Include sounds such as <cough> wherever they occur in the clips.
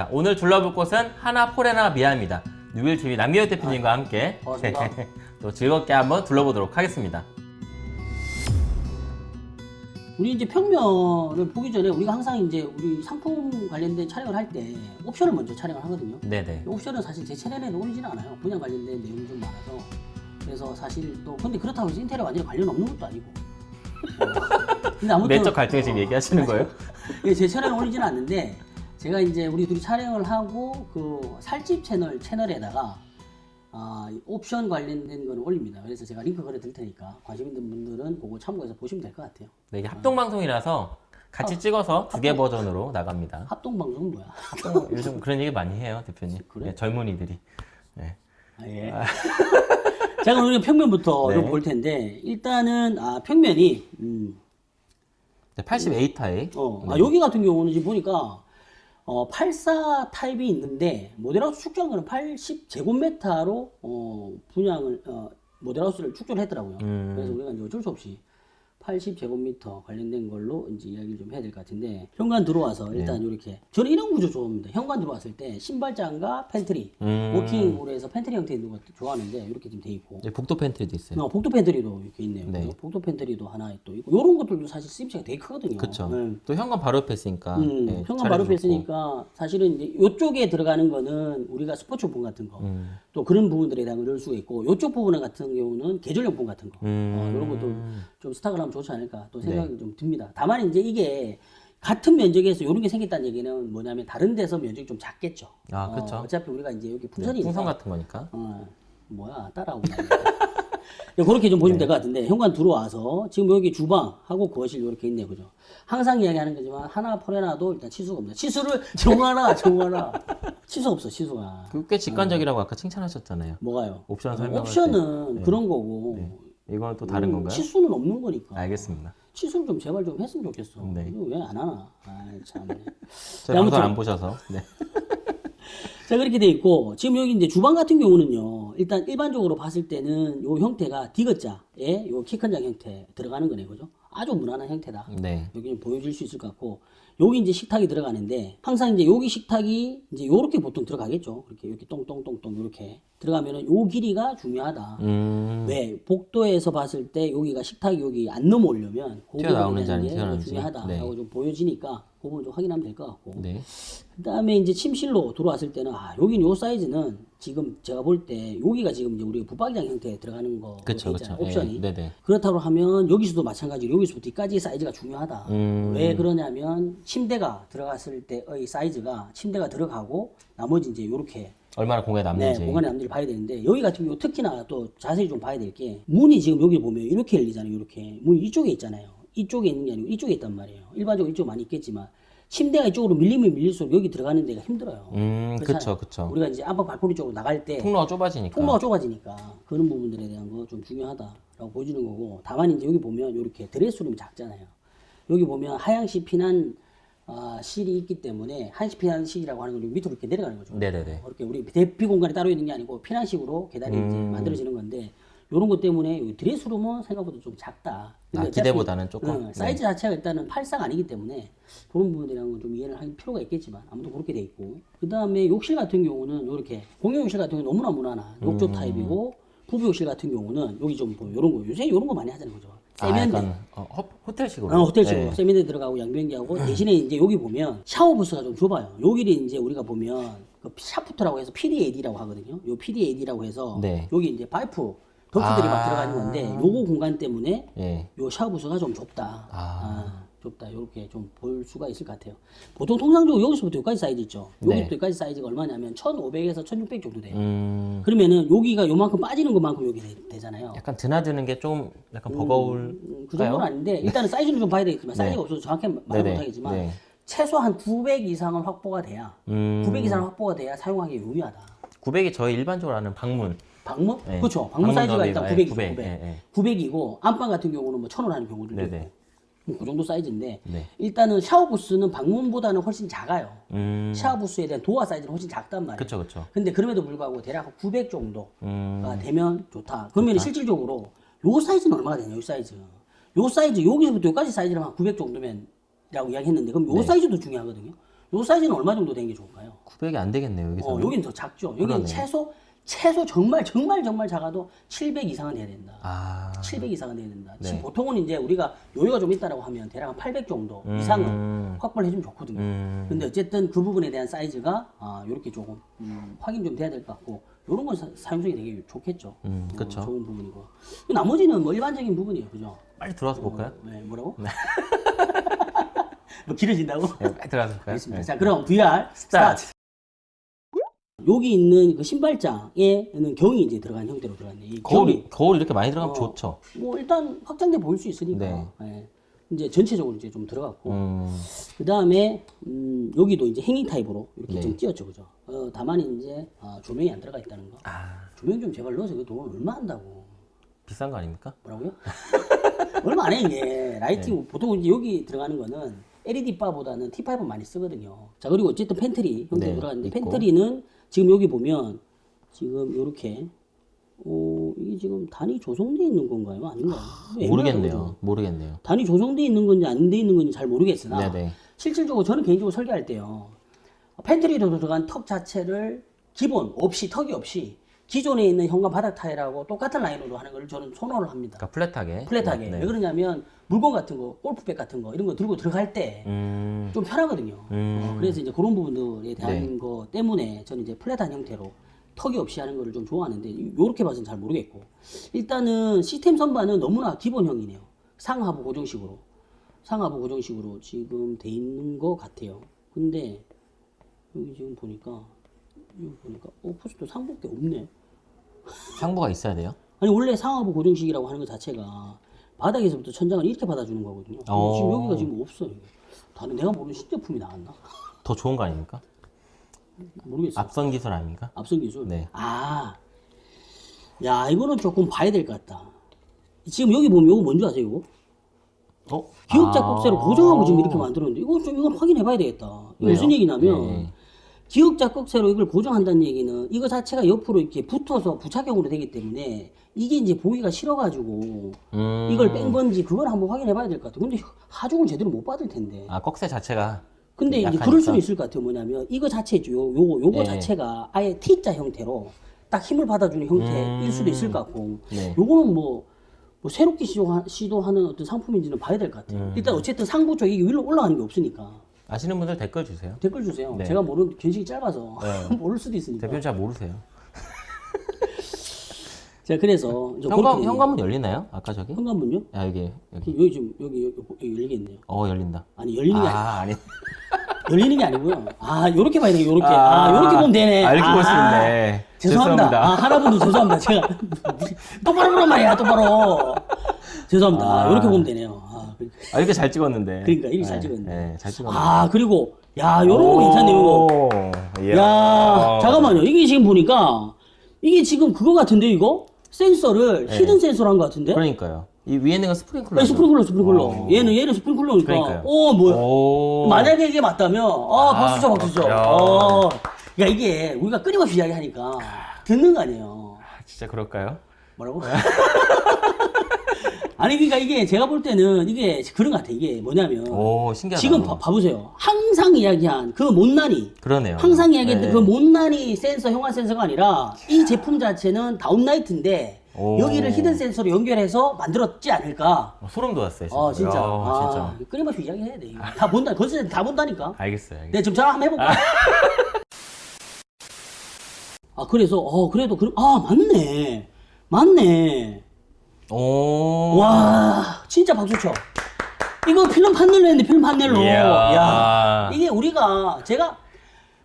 자, 오늘 둘러볼 곳은 하나 포레나 미아입니다. 뉴빌 TV 남기호 대표님과 함께 반갑습니다. <laughs> 또 즐겁게 한번 둘러보도록 하겠습니다. 우리 이제 평면을 보기 전에 우리가 항상 이제 우리 상품 관련된 촬영을 할 때 옵션을 먼저 촬영을 하거든요. 네네. 이 옵션은 사실 제 채널에는 올리진 않아요. 분양 관련된 내용이 좀 많아서. 그래서 사실 또 근데 그렇다고 해서 인테리어 완전히 관련 없는 것도 아니고. 어. <laughs> 근데 아무튼 내적 갈등을 지금 얘기하시는 거예요? <laughs> 예, 제 채널에 올리지는 않는데 제가 이제 우리 둘이 촬영을 하고 그 살집 채널 채널에다가 아, 이 옵션 관련된 거는 올립니다. 그래서 제가 링크 걸어 드릴 테니까 관심 있는 분들은 그거 참고해서 보시면 될 것 같아요. 네, 이게 합동 방송이라서 같이 찍어서 두 개 버전으로 나갑니다. 합동 방송은 뭐야? 합동, 요즘 그런 얘기 많이 해요, 대표님. 그래? 네, 젊은이들이. 네. 아, 예. <laughs> 자, 그럼 우리가 평면부터 네. 좀볼 텐데 일단은 아, 평면이 음, 네, 88타입. 어, 아, 여기 같은 경우는 지금 보니까 어, 84 타입이 있는데 모델하우스 거는 80제곱미터로 어, 분양을 어, 모델하우스를 축조를 했더라고요. 음. 그래서 우리가 어쩔 수 없이 80제곱미터 관련된 걸로 이제 이야기를 좀 해야 될 것 같은데 현관 들어와서 네. 일단 이렇게 저는 이런 구조 좋아합니다. 현관 들어왔을 때 신발장과 팬트리 음. walk-in으로 해서 팬트리 형태 있는 것도 좋아하는데 이렇게 지금 돼 있고 네, 복도 pantry도 있어요. 어, 복도 pantry도 이렇게 있네요. 네. 복도 팬트리도 하나 또 있고 이런 것들도 사실 쓰임새가 되게 크거든요. 그쵸. 네. 또 현관 바로 옆에 있으니까. 음, 네, 현관 바로 좋고. 뺐으니까 사실은 이제 이쪽에 들어가는 거는 우리가 스포츠용품 같은 거, 음. 또 그런 부분들에 대한 걸 넣을 수가 있고 이쪽 부분 같은 경우는 계절용품 같은 거, 음. 어, 이런 것도 좀 스탁을 하면 좋지 않을까 또 네. 생각이 좀 듭니다. 다만 이제 이게 같은 면적에서 이런 게 생겼다는 얘기는 뭐냐면 다른 데서 면적이 좀 작겠죠. 아, 그쵸. 어, 어차피 우리가 이제 여기 네, 풍선이 풍선 같은 거니까. 어, 뭐야 따라오고 네, <laughs> 그렇게 좀 보시면 될것 같은데 현관 들어와서 지금 여기 주방하고 거실 이렇게 있네요 그죠 항상 이야기하는 거지만 하나 포레나도 일단 치수가 없니다 치수를 <laughs> 정하라 정하라 치수 없어 치수가 그꽤 직관적이라고 아까 칭찬하셨잖아요. 뭐가요 옵션 어, 설명할 옵션은 때. 그런 거고 네. 이거는 또 다른 음, 건가요? 치수는 없는 거니까 알겠습니다. 치수를 좀 제발 좀 했으면 좋겠어 네. 이거 왜 안 하나 아참 저희 아무튼- 방송 안 보셔서. 네. <laughs> 자 그렇게 돼 있고 지금 여기 이제 주방 같은 경우는요 일단 일반적으로 봤을 때는 요 형태가 디귿자에 요 키 큰 장 형태 들어가는 거네 그죠 아주 무난한 형태다 네. 여기 좀 보여줄 수 있을 것 같고 여기 이제 식탁이 들어가는데 항상 이제 여기 식탁이 이제 요렇게 보통 들어가겠죠 이렇게 이렇게 똥똥똥똥 이렇게 들어가면은 요 길이가 중요하다 음. 왜 복도에서 봤을 때 여기가 식탁이 여기 안 넘어오려면 그게 튀어나오는지. 중요하다라고 네. 좀 보여지니까 그 부분 좀 확인하면 될 것 같고 네. 그다음에 이제 침실로 들어왔을 때는 아 여긴 요 사이즈는 지금 제가 볼 때 여기가 지금 이제 우리가 붙박이장 형태에 들어가는 거 그쵸, 그쵸. 옵션이 예. 그렇다고 하면 여기서도 마찬가지로 여기서부터 여기까지 사이즈가 중요하다 음. 왜 그러냐면 침대가 들어갔을 때의 사이즈가 침대가 들어가고 나머지 이제 요렇게 얼마나 공간에 네, 남는지. 공간의 남들을 봐야 되는데 여기 같은 경우 특히나 또 자세히 좀 봐야 될 게 문이 지금 여기 보면 이렇게 열리잖아요 이렇게 문이 이쪽에 있잖아요 이쪽에 있는 게 아니고 이쪽에 있단 말이에요 일반적으로 이쪽 많이 있겠지만 침대가 이쪽으로 밀리면 밀릴수록 여기 들어가는 데가 힘들어요 음. 그쵸, 그쵸. 우리가 이제 안방 발코니 쪽으로 나갈 때 통로가 좁아지니까. 통로가 좁아지니까 그런 부분들에 대한 거 좀 중요하다라고 보여주는 거고 다만 이제 여기 보면 이렇게 드레스룸이 작잖아요 여기 보면 하향시 피난 아, 실이 있기 때문에 한시 피난 실이라고 하는 건 밑으로 이렇게 내려가는 거죠 네네네. 이렇게 우리 대피 공간이 따로 있는 게 아니고 피난식으로 계단이 이제 음. 만들어지는 건데 이런 것 때문에 드레스룸은 생각보다 좀 작다. 아, 기대보다는 조금? 응, 사이즈 자체가 일단은 84가 아니기 때문에 그런 부분이라는 건 좀 이해를 할 필요가 있겠지만 아무튼 그렇게 돼 있고 그 다음에 욕실 같은 경우는 이렇게 공용 욕실 같은 경우는 너무나 무난한 욕조 음. 타입이고 부부 욕실 같은 경우는 여기 좀 보여 이런 거 요새 이런 거 많이 하잖아요, 그죠? 아, 세면대. 약간 어, 호- 호텔식으로. 어, 호텔식으로 네. 세면대 들어가고 양변기하고 대신에 이제 여기 보면 샤워 부스가 좀 좁아요. 여기를 이제 우리가 보면 그 샤프트라고 해서 PD, AD라고 하거든요. 요 PD, AD라고 해서 네. 여기 이제 파이프 덕트들이 막 아. 들어가는 건데 요거 공간 때문에 예. 요 샤워 부스가 좀 좁다. 아. 아, 좁다. 이렇게 좀 볼 수가 있을 것 같아요. 보통 통상적으로 여기서부터 여기까지 사이즈 있죠. 네. 여기부터 여기까지 사이즈가 얼마냐면 1,500에서 1,600 정도 돼요. 음, 그러면은 여기가 요만큼 빠지는 것만큼 여기 되, 잖아요 약간 드나드는 게 좀 약간 버거울. 음, 그 정도는 아닌데 일단은 사이즈는 좀 봐야 되겠지만 사이즈가 없어서 정확히 말은 네네. 못하겠지만 네. 최소한 900 이상은 확보가 돼야 음, 900 이상 확보가 돼야 사용하기 유리하다. 900이 저희 일반적으로 하는 방문. 방문? 네. 그렇죠. 방문 방문 사이즈가 일단 더비가, 900이죠. 900, 900. 예, 예. 900이고 안방 같은 경우는 뭐 1000원 하는 경우도 있고 그 정도 사이즈인데 네. 일단은 샤워 부스는 방문보다는 훨씬 작아요. 음, 샤워 부스에 대한 도어 사이즈는 훨씬 작단 말이에요. 그쵸, 그쵸. 근데 그럼에도 불구하고 대략 900 정도가 음, 되면 좋다. 그러면 실질적으로 요 사이즈는 얼마가 되냐? 요 사이즈. 요 사이즈 여기서부터 여기까지 사이즈를 한 900 정도면이라고 이야기했는데 그럼 요 네. 사이즈도 중요하거든요. 요 사이즈는 얼마 정도 되는 게 좋을까요? 900이 안 되겠네요 여기서. 어, 여기는 더 작죠. 여기는 그러네. 최소 최소 정말 정말 정말 작아도 700 이상은 돼야 된다. 아. 700 이상은 돼야 된다. 네. 지금 보통은 이제 우리가 여유가 좀 있다라고 하면 대략 한 800 정도 음. 이상은 확보를 해주면 좋거든요. 음. 근데 어쨌든 그 부분에 대한 사이즈가 아, 이렇게 조금 음, 확인 좀 돼야 될 것 같고 이런 건 사, 사용성이 되게 좋겠죠. 음, 어, 그쵸. 좋은 부분이고 나머지는 뭐 일반적인 부분이에요, 그죠? 빨리 들어와서 볼까요? 네, 뭐라고? <laughs> 뭐 길어진다고? 네, 빨리 들어와서 볼까요? 알겠습니다. 네. 자, 그럼 VR 스타트. 여기 있는 그 신발장에는 경이 이제 들어간 형태로 들어갔네. 이 거울이 거울 이렇게 많이 들어가면 어. 좋죠. 뭐 일단 확장돼 보일 수 있으니까 네. 예. 이제 전체적으로 이제 좀 들어갔고 음. 그 다음에 음, 여기도 이제 hanging 타입으로 이렇게 네. 좀 띄었죠, 그죠? 어, 다만 이제 아, 조명이 안 들어가 있다는 거. 아 조명 좀 제발 넣어서 그 돈 얼마 한다고? 비싼 거 아닙니까? 뭐라고요? <laughs> 얼마 안 해 이게 lighting 네. 보통 이제 여기 들어가는 거는 LED 바보다는 T5 많이 쓰거든요. 자 그리고 어쨌든 팬트리 형태 네, 들어갔는데 있고. pantry는 지금 여기 보면 지금 이렇게 어 이게 지금 단이 조성돼 있는 건가요? 아닌가요? 애매하죠, 모르겠네요. 모르겠네요. 단이 조성돼 있는 건지 안 돼 있는 건지 잘 모르겠으나 네네. 실질적으로 저는 개인적으로 설계할 때요 pantry로 들어간 턱 자체를 기본 없이 턱이 없이 기존에 있는 현관 바닥 타일하고 똑같은 라인으로 하는 걸 저는 선호를 합니다. 그러니까 플랫하게. 플랫하게. 네. 왜 그러냐면 물건 같은 거, 골프백 같은 거 이런 거 들고 들어갈 때좀 음. 편하거든요. 음. 어, 그래서 이제 그런 부분들에 대한 네. 거 때문에 저는 이제 플랫한 형태로 턱이 없이 하는 거를 좀 좋아하는데 이렇게 봐서는 잘 모르겠고 일단은 시스템 선반은 너무나 기본형이네요. 상하부 고정식으로 상하부 고정식으로 지금 돼 있는 것 같아요. 근데 여기 지금 보니까 여기 보니까 어 포스트 상복대 없네. 상부가 있어야 돼요. 아니 원래 상하부 고정식이라고 하는 것 자체가 바닥에서부터 천장을 이렇게 받아주는 거거든요. 어. 지금 여기가 지금 없어 요. 다른 내가 모르는 신제품이 나왔나? 더 좋은 거 아닙니까? 모르겠어요. 앞선 기술 아닙니까? 앞선 기술. 네. 아, 야 이거는 조금 봐야 될 것 같다. 지금 여기 보면 이거 뭔지 아세요? 이거? 어? 기역자 아. 꼭새로 고정하고 지금 이렇게 만들었는데 이거 좀 이건 확인해 봐야 되겠다. 이거 왜요? 무슨 얘기냐면 네. 기역자 꼭새로 이걸 고정한다는 얘기는 이거 자체가 옆으로 이렇게 붙어서 부착형으로 되기 때문에 이게 이제 보기가 싫어가지고 음. 이걸 뺀 건지 그걸 한번 확인해 봐야 될 것 같아. 근데 하중을 제대로 못 받을 텐데. 아 꺽쇠 자체가. 근데 이제. 그럴 수는 있을 것 같아요. 뭐냐면 이거 자체 있죠. 요, 요거 요거 네. 자체가 아예 T자 형태로 딱 힘을 받아주는 형태일 음. 수도 있을 것 같고 네. 요거는 뭐, 뭐 새롭게 시도하, 시도하는 어떤 상품인지는 봐야 될 것 같아요. 음. 일단 어쨌든 상부 쪽 이게 위로 올라가는 게 없으니까 아시는 분들 댓글 주세요. 댓글 주세요. 네. 제가 모르는 견식이 짧아서 네. <laughs> 모를 수도 있으니까. 대표님 잘 모르세요. <laughs> 자 그래서 현관 현관문 열리나요? 아까 저기? 현관문요? 아 여기 여기. 여기 지금 여기, 여기, 여기 열리겠네요. 어 열린다. 아니 열리는 게 아니, 아 아니. <laughs> 열리는 게 아니고요. 아 요렇게 봐야 돼요. 요렇게 아, 요렇게 보면 되네. 아, 이렇게 볼수 아, 있네. 죄송합니다. 죄송합니다. 아, 하나분도 죄송합니다. 제가 똑바로 보란 말이야, 똑바로. 죄송합니다. 아. 이렇게 보면 되네요. 아, 그- 아 이렇게 잘 찍었는데. 그러니까 이렇게 잘 네, 찍었는데. 네, 잘 찍었네. 아, 그리고 야, 요런 거 괜찮네요. 이거. 이야. 야, 잠깐만요. 이게 지금 보니까 이게 지금 그거 같은데 이거 센서를 네. hidden 센서로 한것 같은데? 그러니까 이 위에 있는 건 스프링클러. 아니, 스프링클러, 스프링클러. 어. 얘는 얘는 스프링클러니까. 그러니까요. 어, 뭐야? 오. 만약에 이게 맞다면, 아, 박수죠, 박수죠. 야. 어. 야, 이게 우리가 끊임없이 이야기하니까 듣는 거 아니에요. 아, 진짜 그럴까요? 뭐라고? <laughs> 아니 그러니까 이게 제가 볼 때는 이게 그런 것 같아. 이게 뭐냐면 오. 지금 봐, 봐보세요. 항상 이야기한 그 못난이 그러네요. 항상 이야기했던 네. 그 못난이 센서 형화 센서가 아니라 이 제품 자체는 다운라이트인데 오. 여기를 히든 센서로 연결해서 만들었지 않을까? 어, 소름 돋았어요. 진짜. 어 진짜. 야, 아, 진짜. 끊임없이 이야기해야 돼. 이거. 다 본다. 건설 다 본다니까. 알겠어요. 알겠어요. 네, 지금 전화 한번 해볼까? <laughs> 아, 그래서, 어, 그래도, 그, 아, 맞네. 맞네. 오. 와, 진짜 박수 쳐. 이거 필름 판넬로 했는데, 필름 판넬로. 이야. 야, 이게 우리가, 제가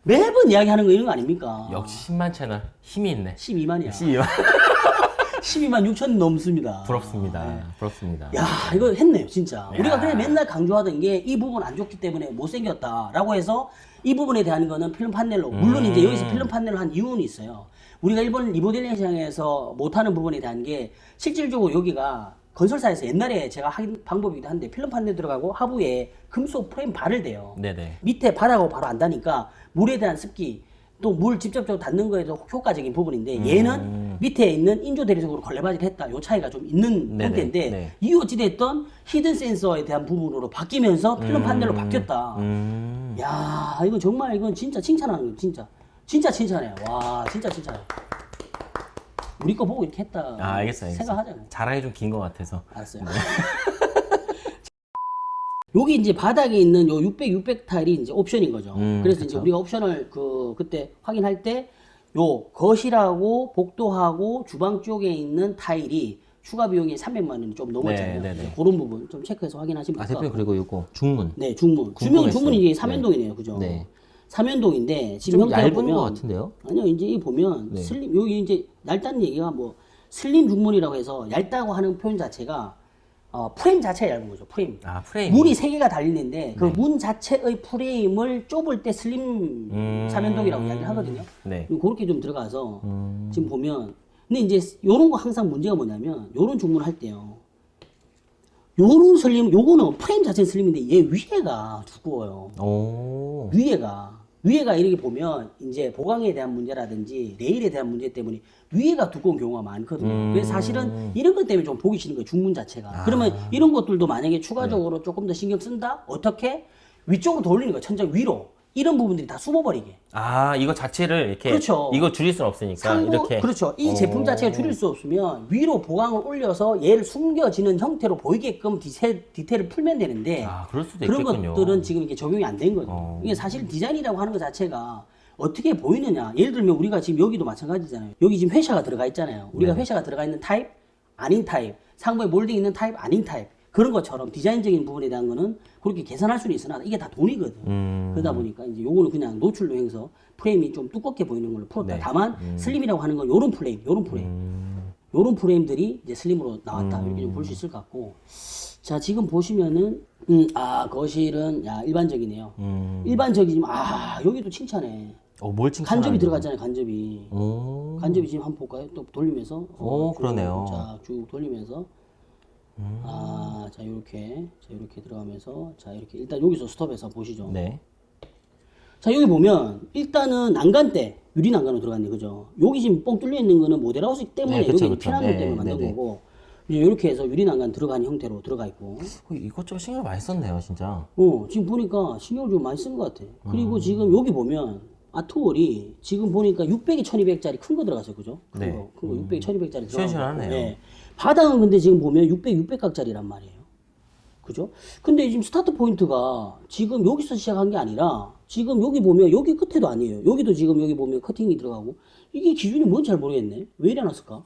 매번 이야기하는 거 이런 거 아닙니까? 역시 10만 채널 힘이 있네. 12만이야. 12만. 12만 6천 넘습니다. 부럽습니다. 부럽습니다. 야, 이거 했네요, 진짜. 야. 우리가 그냥 맨날 강조하던 게 이 부분 안 좋기 때문에 못생겼다라고 해서 이 부분에 대한 거는 필름 판넬로. 물론 음. 이제 여기서 필름 판넬로 한 이유는 있어요. 우리가 일반 리모델링 시장에서 못하는 부분에 대한 게 실질적으로 여기가 건설사에서 옛날에 제가 한 방법이기도 한데 필름 판넬 들어가고 하부에 금속 프레임 발을 대요. 네네. 밑에 바닥하고 바로 안 닿으니까 물에 대한 습기 또 물 직접적으로 닿는 거에도 효과적인 부분인데 음. 얘는 밑에 있는 인조 대리석으로 걸레받이를 했다. 요 차이가 좀 있는 형태인데 네. 이 어찌됐던 hidden 센서에 대한 부분으로 바뀌면서 필름 판넬로 바뀌었다. 음. 야 이건 정말 이건 진짜 칭찬하는 거예요 진짜 진짜 칭찬해요 와 진짜 칭찬해 우리 거 보고 이렇게 했다 아, 알겠어요. 알겠어요. 생각하잖아요 자랑이 좀 긴 것 같아서. 알았어요 <laughs> 여기 이제 바닥에 있는 요 600, 600 타일이 이제 옵션인 거죠. 음, 그래서 이제 우리가 옵션을 그 그때 확인할 때 요 거실하고 복도하고 주방 쪽에 있는 타일이 추가 비용이 300만 원이 좀 넘었잖아요. 네, 네, 네. 그런 부분 좀 체크해서 확인하시면 아, 대표님. 그리고 이거 중문. 네, 중문. 주명. 중문이 이제 삼연동이네요, 그죠? 네. 삼연동인데 지금 좀 얇은 보면 것 같은데요? 아니요, 이제 이 보면 네. 슬림 여기 이제 얇다는 얘기가 뭐 슬림 중문이라고 해서 얇다고 하는 표현 자체가 어, 프레임 자체가 얇은 거죠. 프레임. 아, 프레임. 문이 세 개가 달리는데 네. 그문 자체의 프레임을 좁을 때 슬림 음. 삼연동이라고 이야기를 하거든요. 네. 그렇게 좀 들어가서 음. 지금 보면 근데 이제 요런 거 항상 문제가 뭐냐면 요런 중문을 할 때요. 요런 슬림 요거는 프레임 자체는 슬림인데 얘 위에가 두꺼워요. 오. 위에가 위에가 이렇게 보면 이제 보강에 대한 문제라든지 레일에 대한 문제 때문에 위에가 두꺼운 경우가 많거든요. 음. 그래서 사실은 이런 것 때문에 좀 보기 싫은 거예요. 중문 자체가. 아. 그러면 이런 것들도 만약에 추가적으로 네. 조금 더 신경 쓴다? 어떻게? 위쪽으로 돌리는 거예요. 천장 위로. 이런 부분들이 다 숨어버리게. 아, 이거 자체를 이렇게. 그렇죠. 이거 줄일 수는 없으니까. 상부, 이렇게. 그렇죠. 이 오. 제품 자체가 줄일 수 없으면 위로 보강을 올려서 얘를 숨겨지는 형태로 보이게끔 디테, 디테일을 풀면 되는데 아, 그럴 수도 그런 있겠군요. 것들은 지금 이게 적용이 안 된 거죠. 어. 이게 사실 디자인이라고 하는 것 자체가 어떻게 보이느냐. 예를 들면 우리가 지금 여기도 마찬가지잖아요. 여기 지금 fascia가 들어가 있잖아요. 우리가 네. fascia가 들어가 있는 타입, 아닌 타입, 상부에 몰딩 있는 타입, 아닌 타입. 그런 것처럼 디자인적인 부분에 대한 거는 그렇게 계산할 수는 있으나 이게 다 돈이거든. 음. 그러다 보니까 이제 요거는 그냥 노출로 해서 프레임이 좀 두껍게 보이는 걸로 풀었다. 네. 다만 슬림이라고 하는 건 요런 프레임, 요런 프레임. 음. 요런 프레임들이 이제 슬림으로 나왔다. 이렇게 좀 볼 수 있을 것 같고. 자, 지금 보시면은, 음, 아, 거실은, 야, 일반적이네요. 음. 일반적이지만, 아, 여기도 칭찬해. 어, 뭘 칭찬? 간접이 들어갔잖아요, 간접이. 오. 간접이 지금 한번 볼까요? 또 돌리면서. 오, 쭉, 그러네요. 음. 자, 쭉 돌리면서. 아, 자, 요렇게. 자, 요렇게 들어가면서. 자, 이렇게. 일단 여기서 스톱해서 보시죠. 네. 자, 여기 보면, 일단은 난간대, 유리 난간으로 들어갔네, 그죠? 여기 지금 뻥 뚫려 있는 거는 모델하우스 때문에, 네, 그쵸, 여기 그쵸. 피난로 네, 때문에 만든 네, 네. 거고, 이제 이렇게 해서 유리 난간 들어간 형태로 들어가 있고, 어, 이것저것 신경 많이 썼네요, 진짜. 어, 지금 보니까 신경을 좀 많이 쓴 것 같아. 음. 그리고 지금 여기 보면, 아트월이 지금 보니까 600에 1200짜리 큰 거 들어갔어요, 그죠? 큰 네. 거. 큰 거, 600에 1200짜리 들어간 거. 시원시원하네요. 네. 바닥은 근데 지금 보면 600, 600각짜리란 말이에요. 그죠? 근데 지금 스타트 포인트가 지금 여기서 시작한 게 아니라 지금 여기 보면 여기 끝에도 아니에요. 여기도 지금 여기 보면 커팅이 들어가고 이게 기준이 뭔지 잘 모르겠네. 왜 이래 놨을까?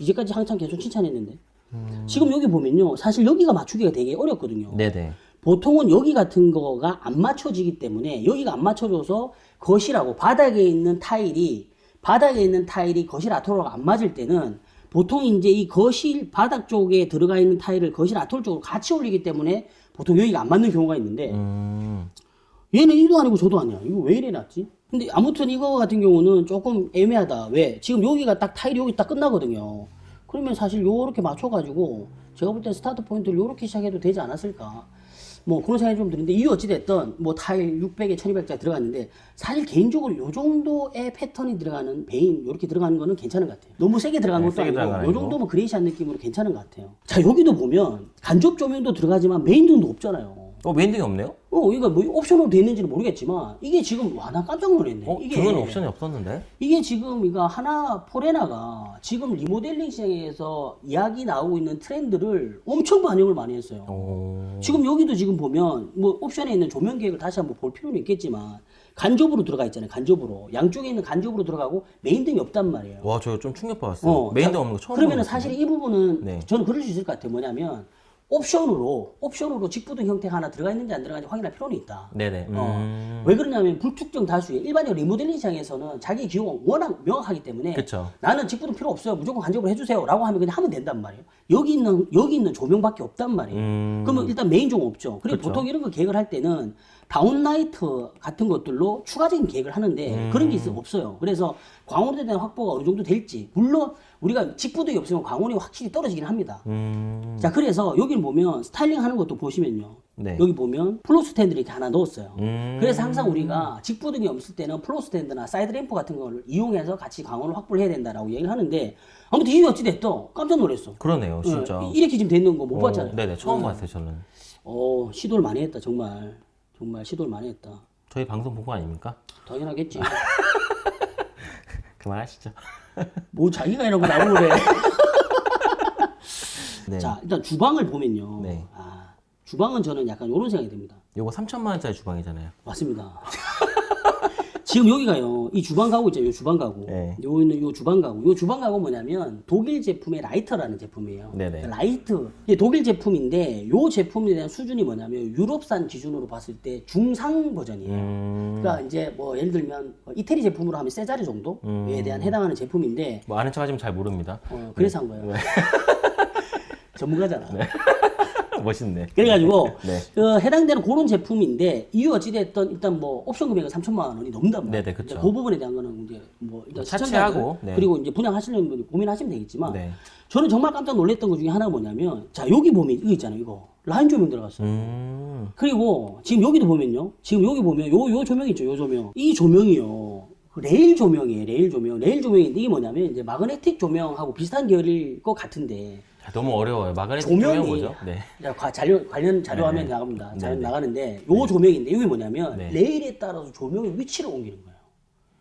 이제까지 한참 계속 칭찬했는데. 음. 지금 여기 보면요. 사실 여기가 맞추기가 되게 어렵거든요. 네네. 보통은 여기 같은 거가 안 맞춰지기 때문에 여기가 안 맞춰져서 거실하고 바닥에 있는 타일이 바닥에 있는 타일이 거실 아트월이 안 맞을 때는 보통 이제 이 거실 바닥 쪽에 들어가 있는 타일을 거실 아트월 쪽으로 같이 올리기 때문에 보통 여기가 안 맞는 경우가 있는데 음. 얘는 이도 아니고 저도 아니야. 이거 왜 이래 놨지? 근데 아무튼 이거 같은 경우는 조금 애매하다. 왜? 지금 여기가 딱 타일이 여기 딱 끝나거든요. 그러면 사실 요렇게 맞춰가지고 제가 볼때 스타트 포인트를 요렇게 시작해도 되지 않았을까. 뭐 그런 생각이 좀 드는데 이 어찌됐든 뭐 타일 600에 1200짜리 들어갔는데 사실 개인적으로 요 정도의 패턴이 들어가는 vein 요렇게 들어가는 거는 괜찮은 것 같아요. 너무 세게 들어간 네, 것도 세게 아니고 요. 정도면 grayish한 느낌으로 괜찮은 것 같아요. 자 여기도 보면 간접 조명도 들어가지만 메인 등도 없잖아요. 어, 메인등이 없네요? 어, 이거 뭐 옵션으로 돼 있는지는 모르겠지만 이게 지금 와 나 깜짝 놀랐네. 어, 이게 등은 옵션이 없었는데? 이게 지금 이거 하나 포레나가 지금 리모델링 시장에서 이야기 나오고 있는 트렌드를 엄청 반영을 많이 했어요. 오. 지금 여기도 지금 보면 뭐 옵션에 있는 조명 계획을 다시 한번 볼 필요는 있겠지만 간접으로 들어가 있잖아요. 간접으로 양쪽에 있는 간접으로 들어가고 메인 등이 없단 말이에요. 와, 저 좀 충격받았어요. 어, 메인등 자, 없는 거 처음 그러면은 보는 사실 이 부분은 네. 저는 그럴 수 있을 것 같아요. 뭐냐면 옵션으로 옵션으로 직부등 형태가 하나 들어가 있는지 안 들어가는지 확인할 필요는 있다. 네네. 음. 어, 왜 그러냐면 불특정 다수의 일반적으로 리모델링 시장에서는 자기 기호가 워낙 명확하기 때문에 그쵸. 나는 직부등 필요 없어요. 무조건 간접으로 해주세요라고 하면 그냥 하면 된단 말이에요. 여기 있는 여기 있는 조명밖에 없단 말이에요. 음. 그러면 일단 메인 조명 없죠. 그리고 그쵸. 보통 이런 거 계획을 할 때는 downlight 같은 것들로 추가적인 계획을 하는데 그런 게 있어 없어요. 그래서 광원에 대한 확보가 어느 정도 될지 물론 우리가 직부등이 없으면 광원이 확실히 떨어지긴 합니다. 음. 자 그래서 여기 보면 스타일링 하는 것도 보시면요. 네. 여기 보면 floor stand를 이렇게 하나 넣었어요. 음. 그래서 항상 우리가 직부등이 없을 때는 floor stand나 side lamp 같은 걸 이용해서 같이 광원을 확보를 해야 된다라고 얘기를 하는데 아무튼 이유 어찌 됐든 깜짝 놀랐어. 그러네요, 진짜. 예, 이렇게 지금 되는 거못 어, 봤잖아요. 네네, 처음 봤어요, 저는. 어 시도를 많이 했다 정말 정말 시도를 많이 했다. 저희 방송 본거 아닙니까? 당연하겠지. <laughs> 그만하시죠. <laughs> 뭐 자기가 이러고 나를 그래. 네. 자 일단 주방을 보면요. 네. 아 주방은 저는 약간 이런 생각이 듭니다. 요거 3천만 원짜리 주방이잖아요. 맞습니다. <laughs> 지금 여기가요, 이 주방 가구 있죠, 요 주방 가구. 네. 요 있는 요 주방 가구. 요 주방 가구 뭐냐면 독일 제품의 Leicht라는 제품이에요. 네네. Leicht. 이게 독일 제품인데 요 제품에 대한 수준이 뭐냐면 유럽산 기준으로 봤을 때 중상 버전이에요. 음. 그러니까 이제 뭐 예를 들면 뭐 이태리 제품으로 하면 Cesar 정도에 음. 대한 해당하는 제품인데 뭐 아는 척 하지만 잘 모릅니다. 어, 그래서 한 거예요. <laughs> 전문가잖아. 멋있네. 그래가지고 <laughs> 네. 그 해당되는 그런 제품인데 이유 어찌됐든 일단 뭐 옵션 금액은 3천만 원이 넘는단 말이에요. 네네, 그쵸. 이제 그 부분에 대한 거는 이제 뭐 일단 차치하고, 네. 그리고 이제 분양하시려는 분이 고민하시면 되겠지만 네. 저는 정말 깜짝 놀랐던 것 중에 하나가 뭐냐면 자 여기 보면 이거 있잖아요 이거 라인 조명 들어갔어요. 음. 그리고 지금 여기도 보면요. 지금 여기 보면 요 요 조명 있죠. 요 조명. 이 조명이요. 그 레일 조명이에요. 레일 조명. 레일 조명인데 이게 뭐냐면 이제 마그네틱 조명하고 비슷한 계열일 것 같은데 자, 너무 어려워요. 마그네틱 조명이- 조명 뭐죠? 네. 자, 자료, 관련 자료 네, 화면 네. 나갑니다. 네, 자료 네. 나가는데 요 조명인데 이게 뭐냐면 네. 레일에 따라서 조명의 위치를 옮기는 거예요.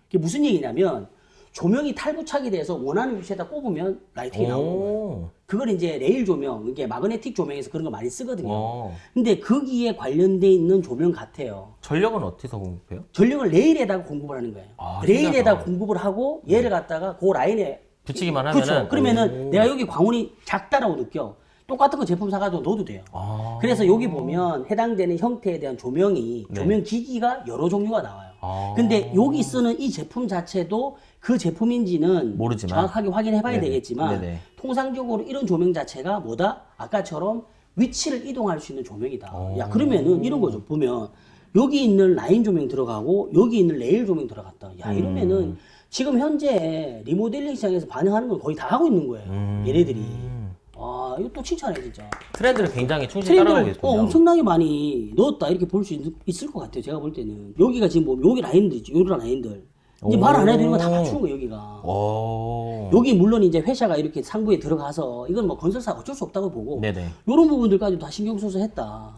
이게 무슨 얘기냐면 조명이 탈부착이 돼서 원하는 위치에다 꼽으면 lighting이 나오는 거예요. 오. 그걸 이제 레일 조명, 이게 마그네틱 조명에서 그런 거 많이 쓰거든요. 어. 근데 거기에 관련돼 있는 조명 같아요. 전력은 어디서 공급해요? 전력을 레일에다가 공급을 하는 거예요. 아, 레일에다 신기하다. 공급을 하고 얘를 갖다가 그 라인에 붙이기만 하면은 그렇죠. 그러면은 오. 내가 여기 광원이 작다라고 느껴. 똑같은 거 제품 사가지고 넣어도 돼요. 아. 그래서 여기 보면 해당되는 형태에 대한 조명이 네. 조명 기기가 여러 종류가 나와요. 아. 근데 여기 쓰는 이 제품 자체도 그 제품인지는 모르지만. 정확하게 확인해 봐야. 되겠지만 네네. 통상적으로 이런 조명 자체가 뭐다? 아까처럼 위치를 이동할 수 있는 조명이다. 오. 야 그러면은 이런 거죠. 보면 여기 있는 라인 조명 들어가고 여기 있는 레일 조명 들어갔다. 야 음. 이러면은 지금 현재 리모델링 시장에서 반영하는 걸 거의 다 하고 있는 거예요. 음. 얘네들이. 아 이거 또 칭찬해 진짜. 트렌드를 굉장히 충실히 트렌드를 계시군요. 어, 엄청나게 많이 넣었다 이렇게 볼 수 있을 것 같아요. 제가 볼 때는 여기가 지금 보면 여기 라인들 있죠. 여기 라인들 이제 말 안 해도 이런 거다 오. 갖추는 거예요. 여기가. 오. 여기 물론 이제 회사가 이렇게 상부에 들어가서 이건 뭐 건설사 어쩔 수 없다고 보고 네네. 이런 부분들까지 다 신경 써서 했다.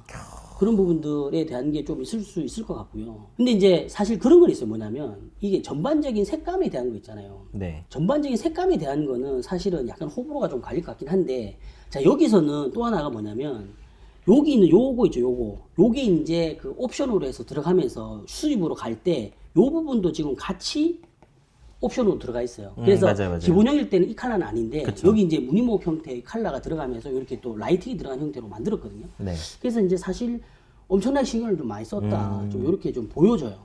그런 부분들에 대한 게 좀 있을 수 있을 것 같고요. 근데 이제 사실 그런 건 있어요. 뭐냐면 이게 전반적인 색감에 대한 거 있잖아요. 네. 전반적인 색감에 대한 거는 사실은 약간 호불호가 좀 갈릴 것 같긴 한데 자 여기서는 또 하나가 뭐냐면 여기 있는 요거 있죠 요거 요게 이제 그 옵션으로 해서 들어가면서 수입으로 갈 때 요 부분도 지금 같이 옵션으로 들어가 있어요. 음, 그래서 맞아요, 맞아요. 기본형일 때는 이 컬러는 아닌데 그쵸. 여기 이제 무늬목 형태의 컬러가 들어가면서 이렇게 또 라이팅이 들어간 형태로 만들었거든요. 네. 그래서 이제 사실 엄청나게 신경을 좀 많이 썼다. 음. 좀 이렇게 좀 보여져요.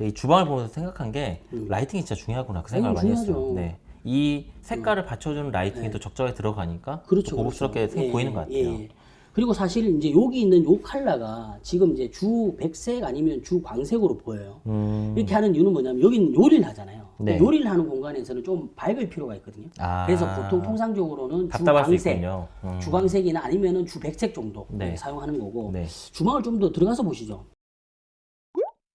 이 주방을 보면서 생각한 게 라이팅이 진짜 중요하구나 그 생각을 음. 많이 중요하죠. 음. 했어요. 네. 이 색깔을 받쳐주는 라이팅이 또 적절하게 들어가니까 네. 그렇죠. 또 고급스럽게 그렇죠. 생- 예, 보이는 것 같아요. 예. 그리고 사실 이제 여기 있는 요 컬러가 지금 이제 주 백색 아니면 주 광색으로 보여요. 음. 이렇게 하는 이유는 뭐냐면 여기는 요리를 하잖아요. 네. 요리를 하는 공간에서는 좀 밝을 필요가 있거든요. 아. 그래서 보통 통상적으로는 주 답답할 수 광색, 있군요. 음. 주광색이나 아니면은 주 백색 정도 네. 사용하는 거고 네. 주방을 좀 더 들어가서 보시죠.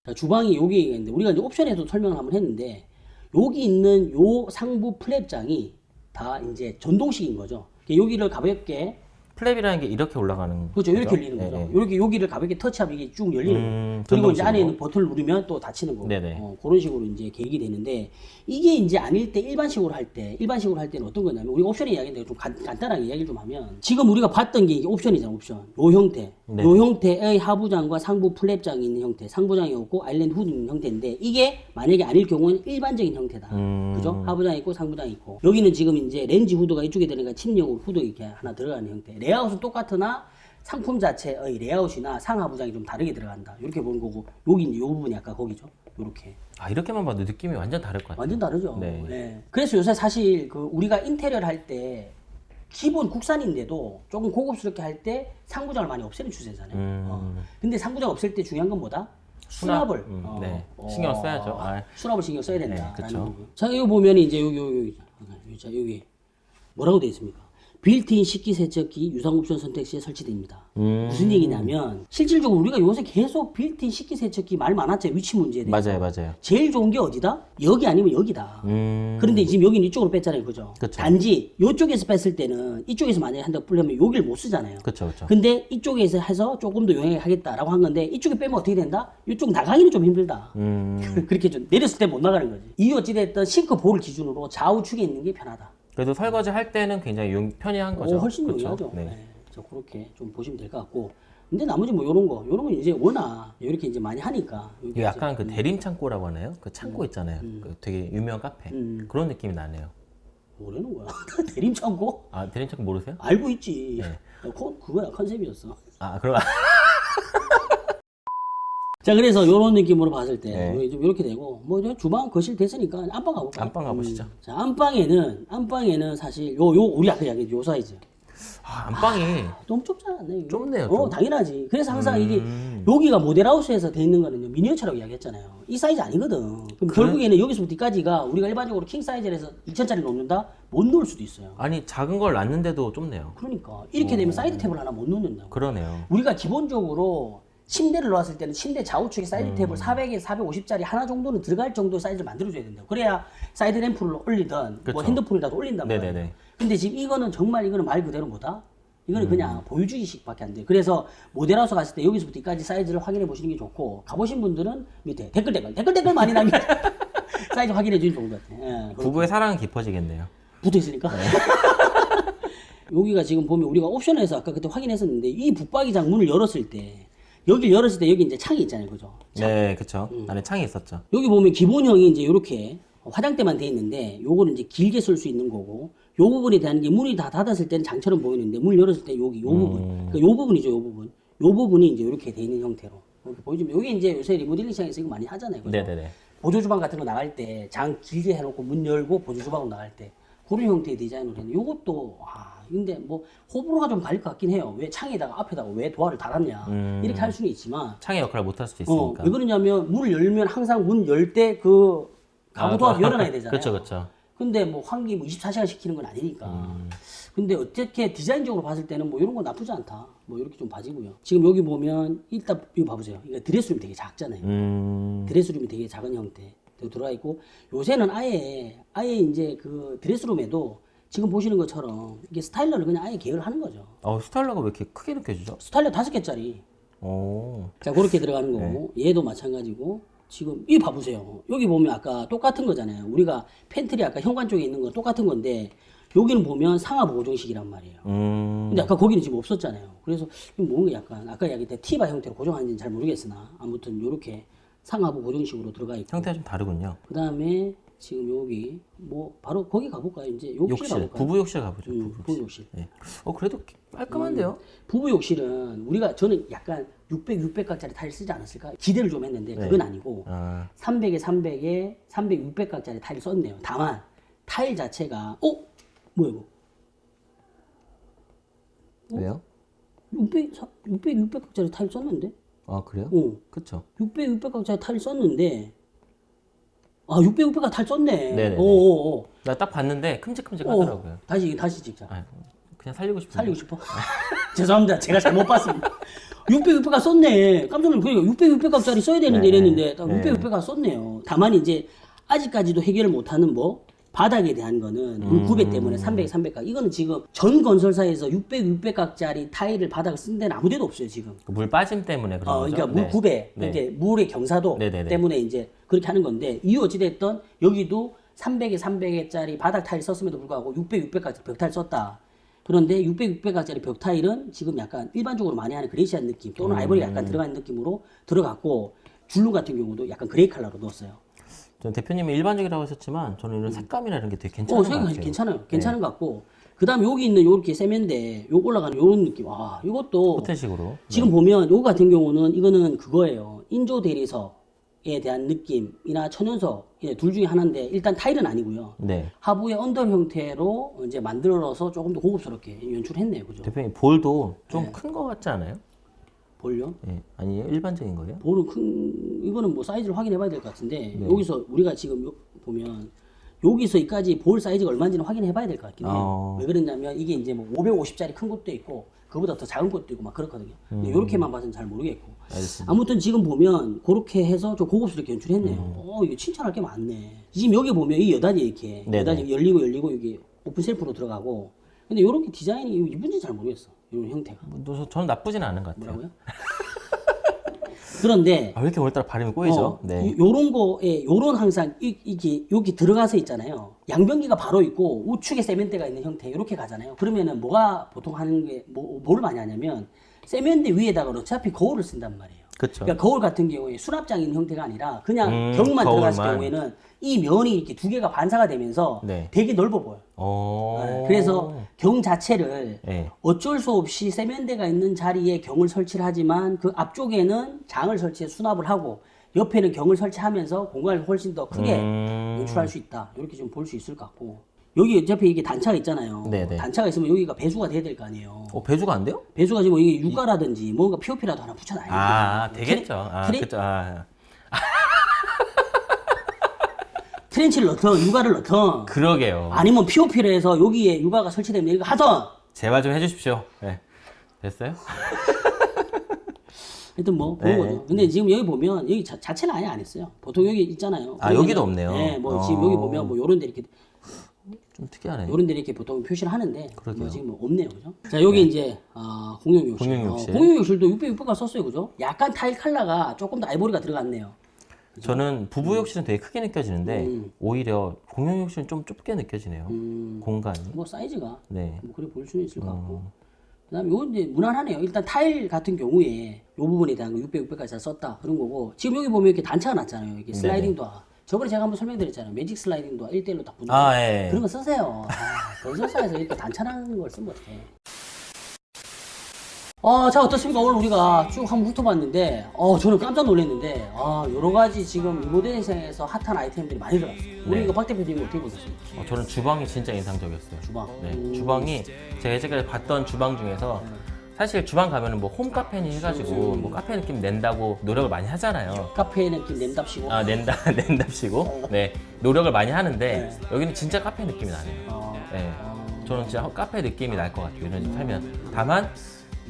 자, 주방이 여기 있는데 우리가 이제 옵션에도 설명을 한번 했는데 여기 있는 요 상부 flap장이 다 이제 전동식인 거죠. 여기를 가볍게 flap이라는 게 이렇게 올라가는 그렇죠. 이렇게 거죠? 열리는 거죠. 네, 네. 이렇게 여기를 가볍게 터치하면 이게 쭉 열리는 거예요. 음, 그리고 이제. 안에 있는 버튼을 누르면 또 닫히는 거고. 네네. 어, 그런 식으로 이제 계획이 되는데 이게 이제 아닐 때 일반식으로 할 때 일반식으로 할 때는 어떤 거냐면 우리가 옵션에 이야기인데 좀 간, 간단하게 이야기를 좀 하면 지금 우리가 봤던 게 이게 옵션이잖아 옵션. 요 형태. 네. 요 형태의 하부장과 상부 flap장이 있는 형태. 상부장이 없고 아일랜드 후드 있는 형태인데 이게 만약에 아닐 경우는 일반적인 형태다. 음. 그죠? 하부장 있고 상부장 있고 여기는 지금 이제 레인지 후드가 이쪽에 되니까 chimney형으로 후드 이렇게 하나 들어가는 형태. 레이아웃은 똑같으나 상품 자체의 레이아웃이나 상하부장이 좀 다르게 들어간다. 이렇게 보는 거고 여기 이제 요 부분이 아까 거기죠. 요렇게. 아 이렇게만 봐도 느낌이 완전 다를 것 같아요. 완전 다르죠. 네. 예. 그래서 요새 사실 그 우리가 인테리어를 할 때 기본 국산인데도 조금 고급스럽게 할 때 상부장을 많이 없애는 추세잖아요. 음. 어. 근데 상부장 없앨 때 중요한 건 뭐다? 수납 을 음, 어. 네. 신경 써야죠. 아. 수납을 신경 써야 된다. 네, 부분. 자, 여기 보면 이제 여기 여기 여기 여기 뭐라고 되어 있습니까? 빌트인 식기 세척기 유상 옵션 선택 시에 설치됩니다. 음. 무슨 얘기냐면 실질적으로 우리가 요새 계속 빌트인 식기 세척기 말 많았죠 위치 문제에 대해서. 맞아요, 맞아요. 제일 좋은 게 어디다? 여기 아니면 여기다. 음. 그런데 지금 여기는 이쪽으로 뺐잖아요, 그죠? 그쵸. 단지 이쪽에서 뺐을 때는 이쪽에서 만약에 한다고 그러면 여기를 못 쓰잖아요. 그렇죠, 그렇죠. 근데 이쪽에서 해서 조금 더 용이하게 하겠다라고 한 건데 이쪽에 빼면 어떻게 된다? 이쪽 나가기는 좀 힘들다. 음. <laughs> 그렇게 좀 내렸을 때 못 나가는 거지. 이 어찌됐든 싱크 볼을 기준으로 좌우측에 있는 게 편하다. 그래도 설거지 할 때는 굉장히 용, 편리한 거죠. 오, 훨씬? 용이하죠. 네. 네. 저 그렇게 좀 보시면 될 것 같고. 근데 나머지 뭐 요런 거, 요런 건 이제 워낙 이렇게 이제 많이 하니까. 약간 음. 그 대림 창고라고 하나요? 그 창고 있잖아요. 그 되게 유명한 카페. 음. 그런 느낌이 나네요. 뭐라는 거야? <laughs> 대림 창고? 아, 대림 창고 모르세요? 알고 있지. 네. 코, 그거야 컨셉이었어. 아, 그럼 <laughs> 자 그래서 요런 느낌으로 봤을 때 네. 좀 이렇게 되고 뭐 이제 주방 거실 됐으니까 안방 가볼까? 안방 가보시죠. 자 안방에는 안방에는 사실 요 요 우리 아까 이야기했 요 사이즈 아, 안방이 너무 좁지 않나요? 이게? 좁네요, 어 좀. 당연하지. 그래서 항상 이게 음. 여기가 모델하우스에서 돼 있는 거는요 미니어처라고 이야기했잖아요. 이 사이즈 아니거든. 그럼 결국에는 여기서부터 뒤까지가 우리가 일반적으로 킹 사이즈에서 2천짜리 놓는다 못 놓을 수도 있어요. 아니 작은 걸 놨는데도 좁네요. 그러니까 이렇게 되면 사이드 테이블 하나 못 놓는다고. 그러네요. 우리가 기본적으로 침대를 놓았을 때는 침대 좌우측에 사이드 테이블 400에 450짜리 하나 정도는 들어갈 정도의 사이즈를 만들어줘야 된다고. 그래야 사이드 램프를 올리든 뭐 그쵸. 핸드폰이라도 올린단 말이에요. 네네네. 근데 지금 이거는 정말 이거는 말 그대로 뭐다? 이거는 그냥 보여주기식밖에 안 돼. 그래서 모델하우스 갔을 때 여기서부터 여기까지 사이즈를 확인해 보시는 게 좋고 가보신 분들은 밑에 댓글 댓글 댓글 댓글 많이 남겨 <laughs> 사이즈 확인해 주면 좋을 것 같아. 예, 부부의 사랑은 깊어지겠네요. 붙어 있으니까. <laughs> 여기가 지금 보면 우리가 옵션에서 아까 그때 확인했었는데 이 붙박이장 문을 열었을 때 여기 열었을 때 여기 이제 창이 있잖아요, 그죠? 네, 그쵸. 음. 안에 창이 있었죠. 여기 보면 기본형이 이제 이렇게 화장대만 돼 있는데 요거는 이제 길게 쓸 수 있는 거고 요 부분에 대한 게 문이 다 닫았을 때는 장처럼 보이는데 문을 열었을 때 여기 요 부분 그러니까 요 부분이죠 요 부분 요 부분이 이제 이렇게 돼 있는 형태로 보여주면 여기 이제 요새 리모델링 시장에서 이거 많이 하잖아요 그죠? 네네네. 보조 주방 같은 거 나갈 때 장 길게 해놓고 문 열고 보조 주방으로 나갈 때 그런 형태의 디자인으로 했는데 요것도 와 근데 뭐 호불호가 좀 갈릴 것 같긴 해요 왜 창에다가 앞에다가 왜 도화를 달았냐 음. 이렇게 할 수는 있지만 창의 역할을 못 할 수도 어, 있으니까. 왜 그러냐면 문을 열면 항상 문 열 때 그 가구 도합 아, 열어놔야 <laughs> 되잖아요. 그쵸, 그쵸. 근데 뭐 환기 뭐 24시간 시키는 건 아니니까. 음. 근데 어떻게 디자인적으로 봤을 때는 뭐 이런 건 나쁘지 않다. 뭐 이렇게 좀 봐지고요. 지금 여기 보면 일단 이거 봐보세요. 이거 드레스룸이 되게 작잖아요. 음. 드레스룸이 되게 작은 형태 들어가 있고 요새는 아예 아예 이제 그 드레스룸에도 지금 보시는 것처럼 이게 스타일러를 그냥 아예 계열하는 거죠. 어, 스타일러가 왜 이렇게 크게 느껴지죠? 스타일러 다섯 개짜리 오. 자 그렇게 들어가는 거고 얘도 마찬가지고 지금 이 봐보세요 여기 보면 아까 똑같은 거잖아요 우리가 팬트리 아까 현관 쪽에 있는 거 똑같은 건데 여기는 보면 상하부 고정식이란 말이에요 음. 근데 아까 거기는 지금 없었잖아요 그래서 뭔가 약간 아까 이야기했던 T-bar 형태로 고정하는지는 잘 모르겠으나 아무튼 이렇게 상하부 고정식으로 들어가 있고 형태가 좀 다르군요. 그 다음에 지금 여기 뭐 바로 거기 가볼까요 이제 욕실, 욕실. 가볼까요 부부 욕실 가보죠. 음, 부부 부부 욕실 네. 어, 그래도 깔끔한데요? 부부 욕실은 우리가 저는 약간 600, 600각짜리 타일 쓰지 않았을까 기대를 좀 했는데 네. 그건 아니고 아, 300에 300에 300에 300, 600각짜리 타일 썼네요. 다만 타일 자체가 어? 뭐야 이거? 왜요? 600, 600, 600각짜리 타일 썼는데? 아, 그래요? 어. 그쵸. 600, 600각짜리 타일 썼는데 아 600, 600각 타일 썼네. 네네네. 오오오. 나딱 봤는데 큼직큼직 어. 하더라고요. 다시 다시 찍자. 아, 그냥 살리고 싶은데. 살리고 싶어? <laughs> 죄송합니다. 제가 잘못 봤습니다. 600, 600각 썼네. 깜짝 놀랐어요. 그러니까 600, 600각짜리 써야 되는데 네. 이랬는데 딱 네. 600, 600각 썼네요. 다만 이제 아직까지도 해결을 못하는 뭐 바닥에 대한 거는 물 구배 때문에 300, 300각. 이거는 지금 전 건설사에서 600, 600각짜리 타일을 바닥을 쓴 데는 아무 데도 없어요, 지금. 그 물 빠짐 때문에 그런 어, 거죠? 그러니까 물 네. 구배, 네. 이제 물의 경사도 네네네. 때문에 이제 그렇게 하는 건데 이유 어찌됐든 여기도 300에 300에짜리 바닥 타일 썼음에도 불구하고 600, 600까지 벽 타일 썼다. 그런데 600, 600까지 벽 타일은 지금 약간 일반적으로 많이 하는 grayish한 느낌 또는 음. 아이보리 약간 들어가는 느낌으로 들어갔고 줄눈 같은 경우도 약간 그레이 컬러로 넣었어요. 전 대표님이 일반적이라고 하셨지만 저는 이런 색감이나 이런 게 되게 괜찮은 어, 것 같아요. 괜찮아요. 괜찮은 것 같고 그 다음에 여기 있는 요렇게 세면대 요 올라가는 요런 느낌. 아, 이것도 호텔식으로. 지금 보면 요거 같은 경우는 이거는 그거예요. 인조 대리석에 대한 느낌이나 천연석 예, 둘 중에 하나인데 일단 타일은 아니고요. 네. 하부에 under 형태로 이제 만들어서 조금 더 고급스럽게 연출했네요. 그죠? 대표님 볼도 좀 네. 큰것 같지 않아요? 볼륨. 예. 아니에요? 일반적인 거예요? 볼은 큰 이거는 뭐 사이즈를 확인해 봐야 될 것 같은데 네. 여기서 우리가 지금 요- 보면 여기서까지 볼 사이즈가 얼마인지는 확인해 봐야 될 것 같긴 해요. 어. 왜 그러냐면 이게 이제 뭐 550짜리 큰 것도 있고 그보다 더 작은 것도 있고 막 그렇거든요. 음. 근데 이렇게만 봐서는 잘 모르겠고. 알겠습니다. 아무튼 지금 보면 그렇게 해서 좀 고급스럽게 연출했네요. 음. 어, 이거 칭찬할 게 많네. 지금 여기 보면 이 여단이 이렇게 네네. 여단이 열리고 열리고 이게 오픈 셀프로 들어가고. 근데 이렇게 디자인이 이쁜지 잘 모르겠어. 이런 형태가 뭐, 저- 저는 나쁘지는 않은 것 같아요. 뭐라고요? <laughs> 그런데 아, 왜 이렇게 오늘따라 발음이 꼬이죠? 어, 네. 요- 요런 거에 요런 항상 이, 이게 여기 들어가서 있잖아요. 양변기가 바로 있고 우측에 세면대가 있는 형태 이렇게 가잖아요. 그러면은 뭐가 보통 하는 게 뭐, 뭐를 많이 하냐면 세면대 위에다가 어차피 거울을 쓴단 말이에요. 그렇죠. 그러니까 거울 같은 경우에 수납장 있는 형태가 아니라 그냥 음, 들어갔을 거울만. 경우에는 이 면이 이렇게 두 개가 반사가 되면서 네. 되게 넓어 보여요. 어. 네, 그래서 경 자체를 네. 어쩔 수 없이 세면대가 있는 자리에 경을 설치를 하지만 그 앞쪽에는 장을 설치해 수납을 하고 옆에는 경을 설치하면서 공간을 훨씬 더 크게 음. 연출할 수 있다. 이렇게 좀 볼 수 있을 것 같고 여기 어차피 이게 단차가 있잖아요. 네네. 단차가 있으면 여기가 배수가 돼야 될 거 아니에요. 어, 배주가 안 돼요? 배수가 지금 이게 유가라든지 뭔가 POP라도 하나 붙여놔야 돼요. 아, 되겠죠. 아, 트레, 그렇죠. 아, <laughs> 트렌치를 넣든 유가를 넣든 그러게요. 아니면 POP를 해서 여기에 유가가 설치되면 이거 하든 제발 좀 해주십시오. 네. 됐어요? <laughs> 하여튼 뭐 그런 네. 거죠. 근데 지금 여기 보면 여기 자, 자체는 아예 안 했어요. 보통 여기 있잖아요. 아, 여기도 없네요. 네, 뭐 어. 지금 여기 보면 뭐 요런 데 이렇게 좀 특이하네. 요런 데 이렇게 보통 표시를 하는데. 뭐 지금 뭐 없네요. 그죠? 자, 여기 이제 아, 공용 욕실. 공용 욕실. 어, 공용 욕실도 600, 600가 썼어요. 그죠? 약간 타일 컬러가 조금 더 아이보리가 들어갔네요. 저는 부부 욕실은 되게 크게 느껴지는데 음. 오히려 공용 욕실은 좀 좁게 느껴지네요. 음, 공간이. 뭐 사이즈가 네. 뭐 그래 보일 수는 있을 것 같고. 어. 그다음에 이건 이제 무난하네요. 일단 타일 같은 경우에 이 부분에 대한 거 600, 600까지 다 썼다 그런 거고 지금 여기 보면 이렇게 단차가 났잖아요. 이게 슬라이딩 도어. 저번에 제가 한번 설명드렸잖아요. 매직 슬라이딩 도어 1대1로 딱 붙는 아, 거. 예. 그런 거 쓰세요. 아, 건설사에서 이렇게 단차나는 걸 쓰면 어떡해. 아, 자, 어떻습니까? 오늘 우리가 쭉 한번 훑어봤는데, 어, 저는 깜짝 놀랐는데, 아, 여러 가지 지금 리모델링 시장에서 핫한 아이템들이 많이 들어왔어요. 우리 네. 이거 박 대표님 어떻게 보셨습니까? 어, 저는 주방이 진짜 인상적이었어요. 주방. 네, 음. 주방이 제가 예전까지 봤던 주방 중에서 사실 주방 가면은 뭐 홈카페니 해가지고 뭐 카페 느낌 낸다고 노력을 많이 하잖아요. 카페에 느낌 냄답시고. 아 낸다 <laughs> 낸답시고 네 노력을 많이 하는데 네. 여기는 진짜 카페 느낌이 나네요. 어, 네, 저는 진짜 카페 느낌이 날 것 같아요. 이런 집 살면 다만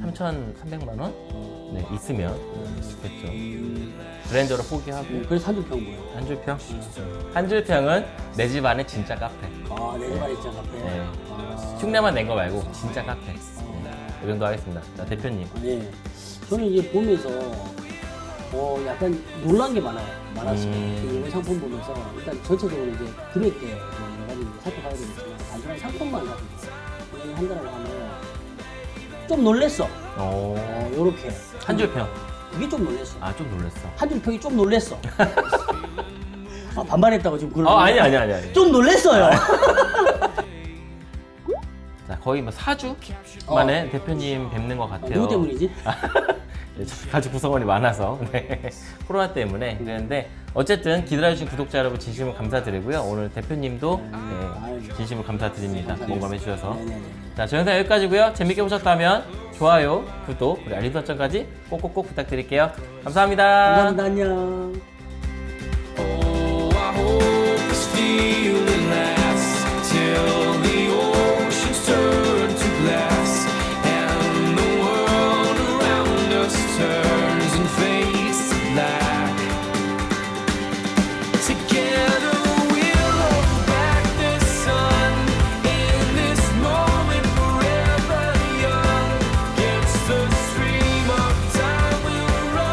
3,300만 원 네, 있으면 좋겠죠. 브랜드로 포기하고 음, 그래서 한 줄평 뭐예요? 한 줄평 한 줄평은 내 집 안에 진짜 카페. 아, 내 집 안에 있잖아, 카페. 네. 아, 흉내만 낸 거 말고 진짜 카페. 네. 이 정도 하겠습니다. 자 대표님. 네. 저는 이제 보면서, 어, 약간 놀란 게 많아요. 많았어요. 음. 이 상품 보면서, 일단 전체적으로 이제 금액대 뭐 여러 가지 살펴봐야 되겠지만, 단순한 상품만 가지고 한다라고 하면, 좀 놀랬어. 어. 어, 요렇게. 한 줄 평. 그게 좀 놀랬어. 아 좀 놀랐어. 한 줄 평이 좀 놀랬어. <laughs> 아, 반발했다고 지금 그러는 어 아니 아니 아니 아니. 좀 놀랬어요. 자 거의 뭐 4주 어. 만에 어. 대표님 뵙는 것 같아요. 누구 때문이지? <laughs> 네, 가족 구성원이 많아서. 네. <laughs> 코로나 때문에 그랬는데 어쨌든 기다려주신 구독자 여러분 진심으로 감사드리고요. 오늘 대표님도 네, 네 아, 진심으로 감사드립니다. 공감해 주셔서. 네, 자저 영상 여기까지고요. 재밌게 보셨다면 좋아요, 구독, 그리고 알림 설정까지 꼭꼭꼭 부탁드릴게요. 감사합니다. 감사합니다. 안녕.